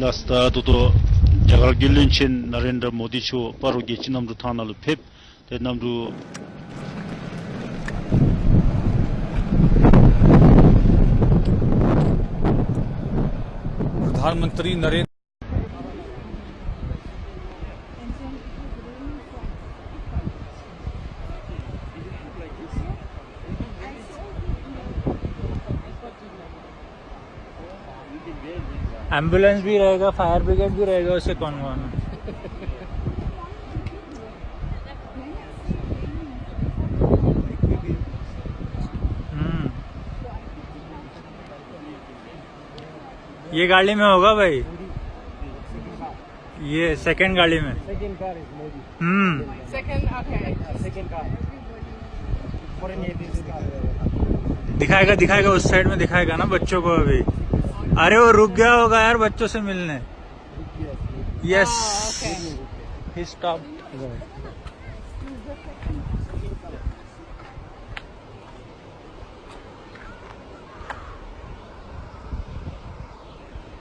Lasta tuto jagar gilin chen Narendra Modi cho paro gechi namru thanalu pep te namru प्रधानमंत्री Narendra ambulance भी रहेगा fire brigade भी रहेगा उससे कौन कौन हम्म। ये गाड़ी में होगा भाई? ये सेकंड गाड़ी में. हम्म. दिखाएगा दिखाएगा उस साइड में दिखाएगा ना बच्चों को अभी। अरे वो रुक गया होगा यार बच्चों से मिलने। यस. ही स्टॉप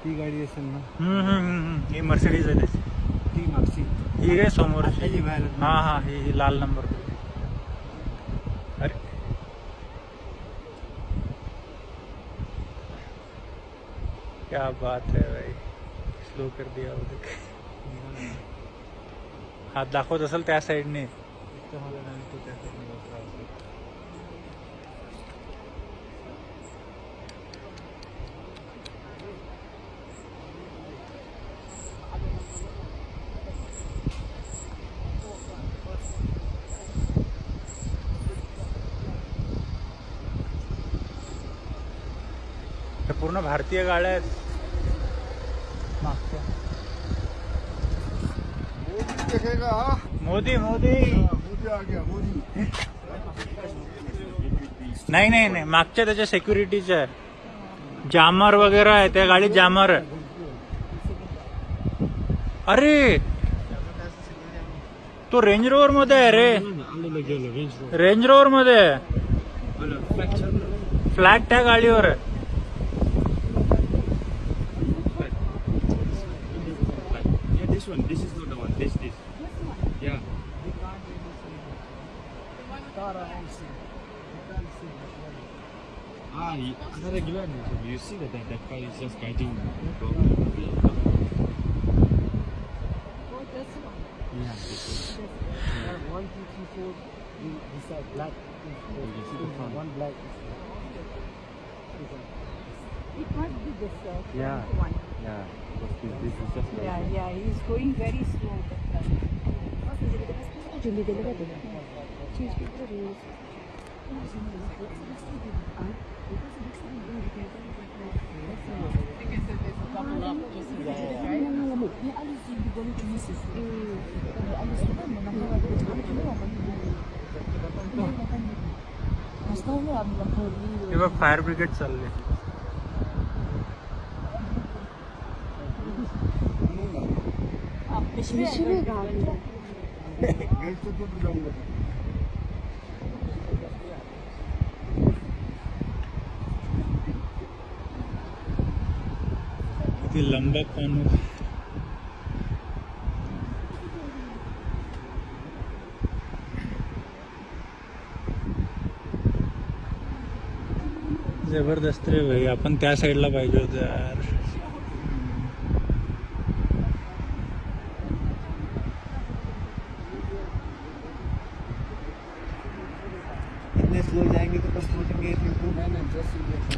ती गाडी असेल ना? हम्म हम्म, हम्म हम्म. ही मर्सिडीज आहे त्याची ती मागची ही काय समोर हा हा ही ही लाल नंबर अरे क्या बात है भाई। स्लो कर दिया वो देख। हात दाखवत असेल त्या साईडने पूर्ण भारतीय गाड्या आहेत मोदी देखेगा मोदी मोदी. मोदी आ गया मोदी नाही नाही नाही. मागच्या त्याच्या सेक्युरिटीच्या आहे. जामर वगैरे आहे. त्या गाडीत जामर आहे. अरे! तो रेंज रोवर मध्ये आहे रे. रेंज रोवर मध्ये आहे. फ्लॅग त्या गाडीवर आहे. one. This is not the one. This, this. This one? Yeah. We can't We can't see. Ah, regular one. You see that, that that car is just guiding the. Oh, this one? Yeah, this one. This one. One, two, three, four. These are black. One black. This one. It must be this uh, Yeah. one. Yeah, because this, this is just Yeah, yeah, he's going very slow. हे लंबा कोण ज़बरदस्त रे भाई आपण त्या साईडला पाहिजे होतं यार.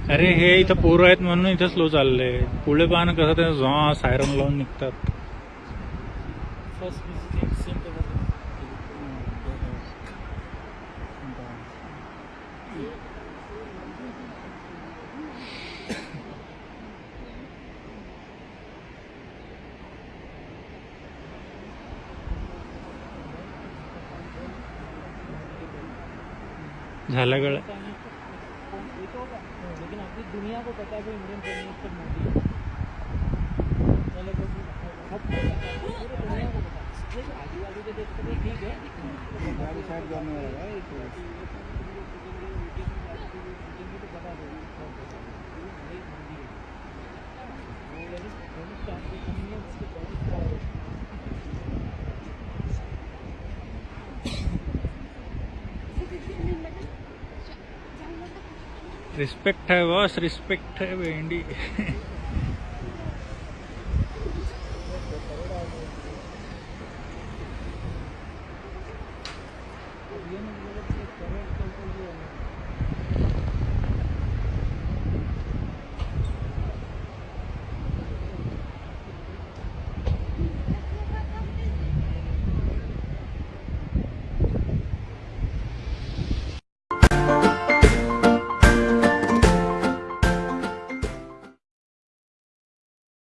अरे हे इथं पोरं आहेत म्हणून इथं स्लो चाललंय पुढे पाहणं कसं ते झॉ सायरन लावून निघतात. फ़र्स्ट विजिटिंग सेंटर झालं गळ लेकिन अभी दुनिया को पता है इंडियन प्राइम मिनिस्टर मोदी है ठीक है गाड़ी साइड जाने वाला है तो तो बता दो रिस्पेक्ट है बॉस रिस्पेक्ट है भेंडी